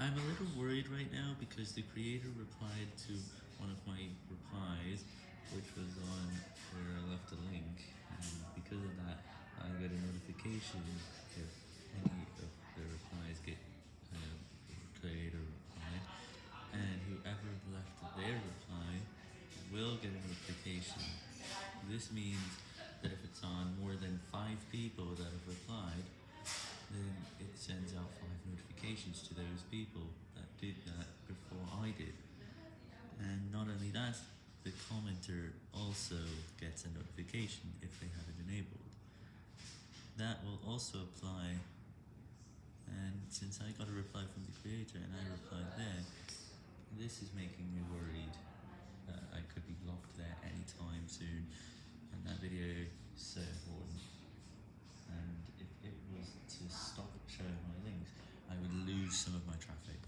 I'm a little worried right now because the creator replied to one of my replies, which was on where I left a link, and because of that, I got a notification if any of the replies get uh, creator reply, and whoever left their reply will get a notification. This means that if it's on more than five notifications to those people that did that before I did. And not only that, the commenter also gets a notification if they have it enabled. That will also apply, and since I got a reply from the creator and I replied there, this is making me worried use some of my traffic.